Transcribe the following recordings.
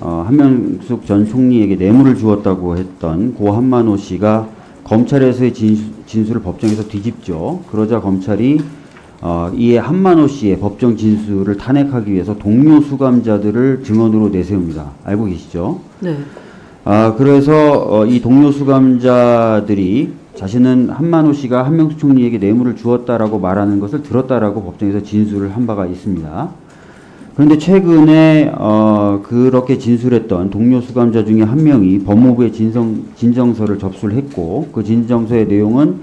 어, 한명숙 전 총리에게 뇌물을 주었다고 했던 고 한만호 씨가 검찰에서의 진수, 진술을 법정에서 뒤집죠. 그러자 검찰이 어, 이에 한만호 씨의 법정 진술을 탄핵하기 위해서 동료 수감자들을 증언으로 내세웁니다. 알고 계시죠? 네. 아, 그래서 어, 이 동료 수감자들이 자신은 한만호 씨가 한명숙 총리에게 뇌물을 주었다라고 말하는 것을 들었다라고 법정에서 진술을 한 바가 있습니다. 그런데 최근에 어, 그렇게 진술했던 동료 수감자 중에 한 명이 법무부에 진성, 진정서를 접수를 했고 그 진정서의 내용은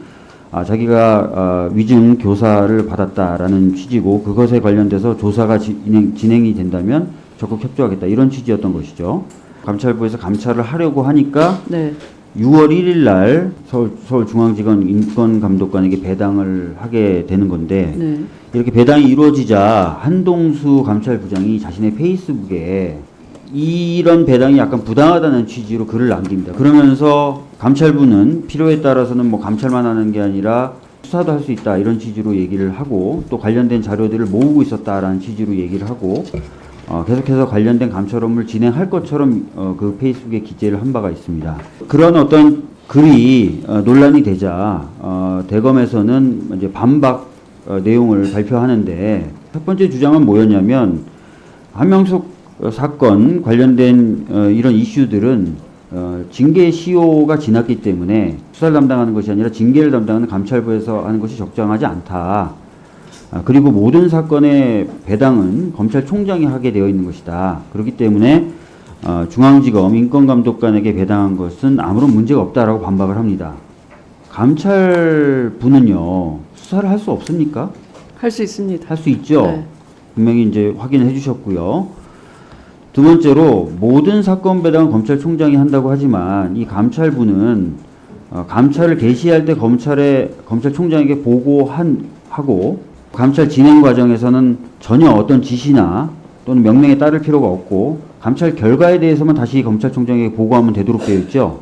아, 자기가 아, 위증 교사를 받았다라는 취지고 그것에 관련돼서 조사가 진행, 진행이 된다면 적극 협조하겠다 이런 취지였던 것이죠. 감찰부에서 감찰을 하려고 하니까 네. 6월 1일 날 서울, 서울 중앙지검 인권감독관에게 배당을 하게 되는 건데 네. 이렇게 배당이 이루어지자 한동수 감찰부장이 자신의 페이스북에 이런 배당이 약간 부당하다는 취지로 글을 남깁니다. 그러면서 감찰부는 필요에 따라서는 뭐 감찰만 하는 게 아니라 수사도 할 수 있다 이런 취지로 얘기를 하고 또 관련된 자료들을 모으고 있었다라는 취지로 얘기를 하고 어, 계속해서 관련된 업무를 진행할 것처럼 어, 그 페이스북에 기재를 한 바가 있습니다. 그런 어떤 글이 어, 논란이 되자 어, 대검에서는 이제 반박 어, 내용을 발표하는데 첫 번째 주장은 뭐였냐면 한명숙 어, 사건 관련된 어, 이런 이슈들은 어, 징계 시효가 지났기 때문에 수사를 담당하는 것이 아니라 징계를 담당하는 감찰부에서 하는 것이 적정하지 않다. 아, 그리고 모든 사건의 배당은 검찰총장이 하게 되어 있는 것이다. 그렇기 때문에 어, 중앙지검 인권감독관에게 배당한 것은 아무런 문제가 없다라고 반박을 합니다. 감찰부는요 수사를 할 수 없습니까? 할 수 있습니다. 할 수 있죠. 네. 분명히 이제 확인해 주셨고요. 두 번째로 모든 사건 배당은 검찰총장이 한다고 하지만 이 감찰부는 어, 감찰을 개시할 때 검찰에 검찰총장에게 보고한 하고 감찰 진행 과정에서는 전혀 어떤 지시나 또는 명령에 따를 필요가 없고 감찰 결과에 대해서만 다시 검찰총장에게 보고하면 되도록 되어 있죠.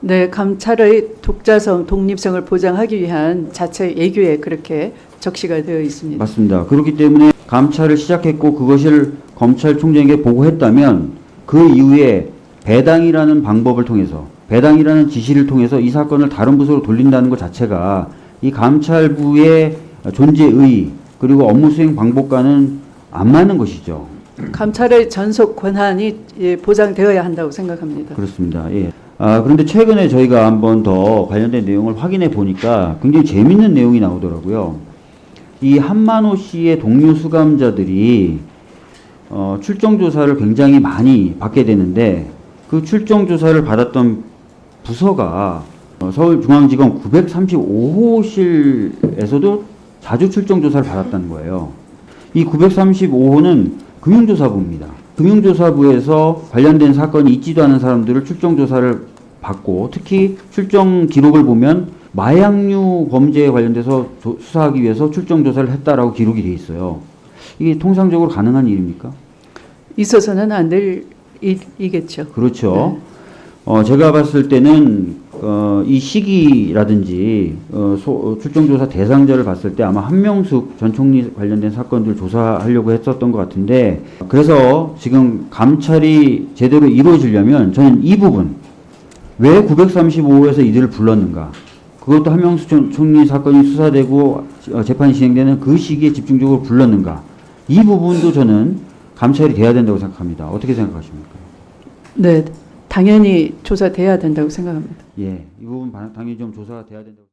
네, 감찰의 독자성, 독립성을 보장하기 위한 자체 예규에 그렇게 적시가 되어 있습니다. 맞습니다. 그렇기 때문에 감찰을 시작했고 그것을 검찰총장에게 보고했다면 그 이후에 배당이라는 방법을 통해서 배당이라는 지시를 통해서 이 사건을 다른 부서로 돌린다는 것 자체가 이 감찰부의 존재의 그리고 업무 수행 방법과는 안 맞는 것이죠. 감찰의 전속 권한이 예, 보장되어야 한다고 생각합니다. 그렇습니다. 예. 아, 그런데 최근에 저희가 한번 더 관련된 내용을 확인해 보니까 굉장히 재밌는 내용이 나오더라고요. 이 한만호 씨의 동료 수감자들이 어, 출정 조사를 굉장히 많이 받게 되는데 그 출정 조사를 받았던 부서가 어, 서울중앙지검 935호실에서도 자주 출정 조사를 받았다는 거예요. 이 935호는 금융조사부입니다. 금융조사부에서 관련된 사건이 있지도 않은 사람들을 출정 조사를 받고 특히 출정 기록을 보면 마약류 범죄에 관련돼서 조- 수사하기 위해서 출정 조사를 했다라고 기록이 돼 있어요. 이게 통상적으로 가능한 일입니까? 있어서는 안 될 일이겠죠. 그렇죠. 네. 어, 제가 봤을 때는 어, 이 시기라든지 어, 소- 어, 출정조사 대상자를 봤을 때 아마 한명숙 전 총리 관련된 사건들 조사하려고 했었던 것 같은데 그래서 지금 감찰이 제대로 이루어지려면 저는 이 부분 왜 935호에서 이들을 불렀는가 그것도 한명숙 전 총리 사건이 수사되고 어, 재판이 진행되는 그 시기에 집중적으로 불렀는가 이 부분도 저는 감찰이 돼야 된다고 생각합니다. 어떻게 생각하십니까? 네, 당연히 조사돼야 된다고 생각합니다. 예, 이 부분 바- 당연히 좀 조사가 돼야 된다고.